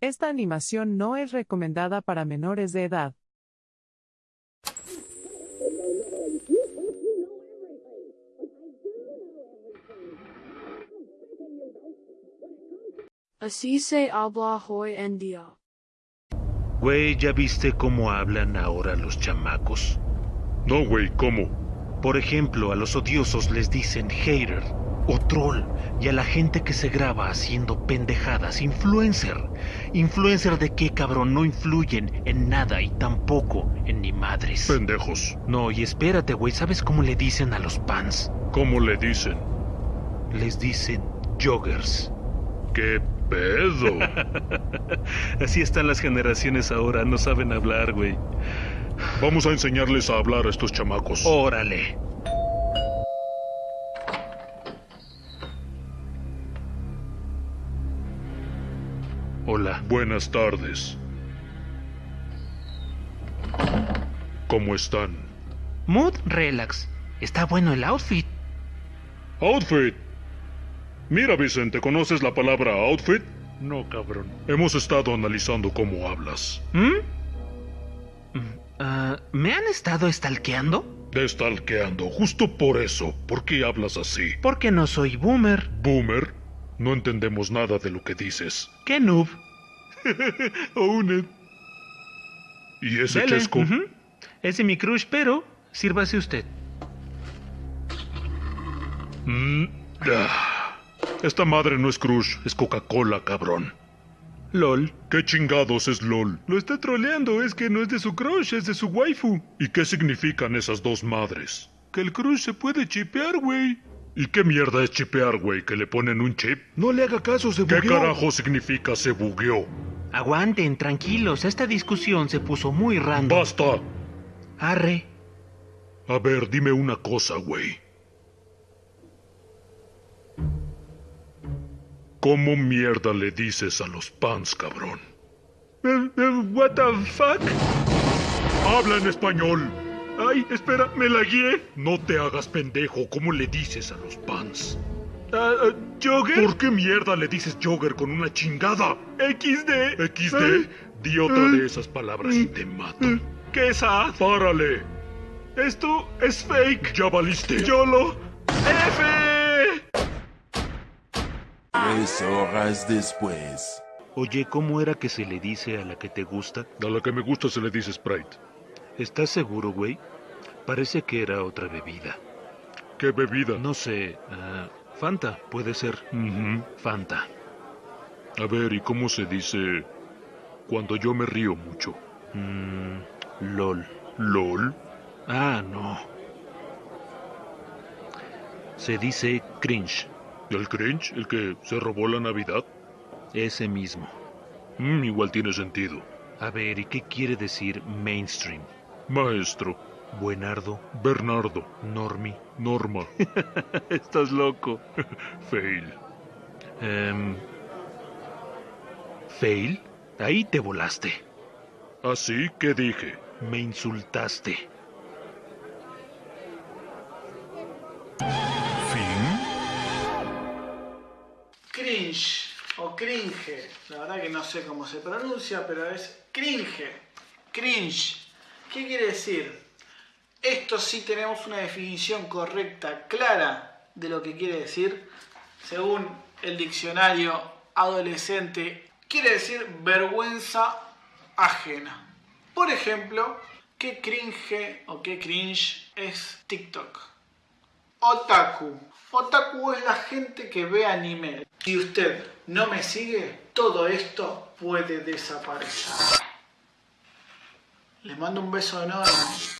Esta animación no es recomendada para menores de edad. Así se habla hoy en día. Güey, ¿ya viste cómo hablan ahora los chamacos? No, güey, ¿cómo? Por ejemplo, a los odiosos les dicen hater o troll y a la gente que se graba haciendo pendejadas, influencer. ¿Influencer de qué, cabrón? No influyen en nada y tampoco en ni madres. Pendejos. No, y espérate, güey, ¿sabes cómo le dicen a los pans? ¿Cómo le dicen? Les dicen joggers. ¿Qué pedo? Así están las generaciones ahora, no saben hablar, güey. Vamos a enseñarles a hablar a estos chamacos. Órale. Hola. Buenas tardes. ¿Cómo están? Mood relax. Está bueno el outfit. Outfit. Mira, Vicente, ¿conoces la palabra outfit? No, cabrón. Hemos estado analizando cómo hablas. ¿Mm? Ah, ¿Me han estado estalqueando? Destalqueando, justo por eso. ¿Por qué hablas así? Porque no soy boomer. ¿Boomer? No entendemos nada de lo que dices. ¿Qué noob? Own it. ¿Y ese Dele, chesco? ujú. Ese es mi crush, pero sírvase usted. Mm, ah. Esta madre no es Crush, es Coca-Cola, cabrón. LOL. ¿Qué chingados es LOL? Lo está troleando, es que no es de su crush, es de su waifu. ¿Y qué significan esas dos madres? Que el crush se puede chipear, güey. ¿Y qué mierda es chipear, güey? ¿Que le ponen un chip? No le haga caso, se ¿Qué bugueó. carajo significa se bugueó? Aguanten, tranquilos. Esta discusión se puso muy random. ¡Basta! Arre. A ver, dime una cosa, güey. ¿Cómo mierda le dices a los pans, cabrón? What the fuck? ¡Habla en español! Ay, espera, me la guié. No te hagas pendejo, ¿cómo le dices a los pans? Ah, ah, ¿Jogger? ¿Por qué mierda le dices jogger con una chingada? XD. XD, di otra de esas palabras y te mato. ¿Qué es A? ¡Párale! Esto es fake. ¡Ya valiste! YOLO. F. Tres horas después. Oye, ¿cómo era que se le dice a la que te gusta? A la que me gusta se le dice Sprite. ¿Estás seguro, güey? Parece que era otra bebida. ¿Qué bebida? No sé. ah, Fanta, puede ser. Fanta. A ver, ¿y cómo se dice cuando yo me río mucho? Mm, LOL. ¿LOL? Ah, no. Se dice cringe. ¿El cringe? ¿El que se robó la Navidad? Ese mismo. Mm, igual tiene sentido. A ver, ¿y qué quiere decir mainstream? Maestro, Buenardo, Bernardo, Normi. Norma, Estás loco. Fail. Em, ¿Fail? Ahí te volaste. ¿Así que dije? Me insultaste. ¿Fin? Cringe o cringe, la verdad que no sé cómo se pronuncia, pero es cringe. Cringe. ¿Qué quiere decir? Esto sí tenemos una definición correcta, clara de lo que quiere decir, según el diccionario adolescente, quiere decir vergüenza ajena. Por ejemplo, qué cringe o qué cringe es TikTok. Otaku. Otaku es la gente que ve anime. Si usted no me sigue, todo esto puede desaparecer. Les mando un beso enorme.